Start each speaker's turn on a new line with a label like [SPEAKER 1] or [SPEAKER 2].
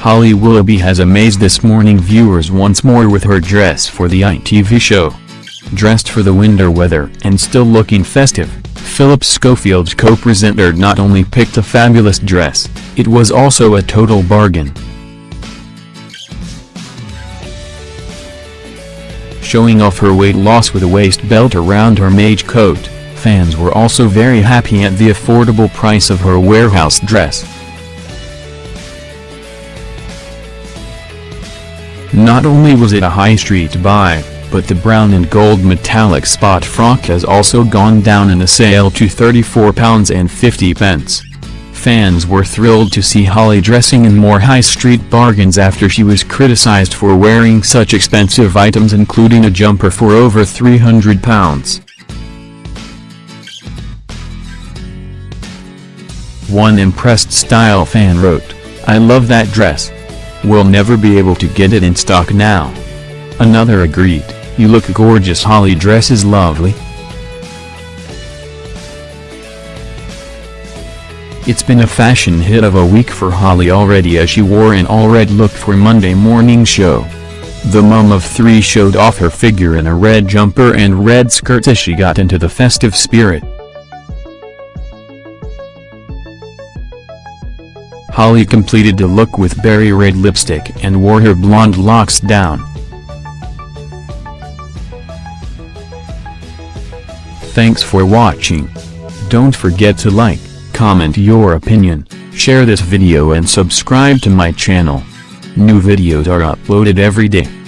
[SPEAKER 1] Holly Willoughby has amazed This Morning viewers once more with her dress for the ITV show. Dressed for the winter weather and still looking festive, Philip Schofield's co-presenter not only picked a fabulous dress, it was also a total bargain. Showing off her weight loss with a waist belt around her Maje coat, fans were also very happy at the affordable price of her warehouse dress. Not only was it a high street buy, but the brown and gold metallic spot frock has also gone down in a sale to £34.50. Fans were thrilled to see Holly dressing in more high street bargains after she was criticized for wearing such expensive items including a jumper for over £300. One impressed style fan wrote, I love that dress. We'll never be able to get it in stock now. Another agreed, you look gorgeous Holly dress is lovely. It's been a fashion hit of a week for Holly already as she wore an all-red look for Monday morning show. The mum of three showed off her figure in a red jumper and red skirt as she got into the festive spirit. Holly completed the look with berry red lipstick and wore her blonde locks down. Thanks for watching. Don't forget to like, comment your opinion, share this video and subscribe to my channel. New videos are uploaded every day.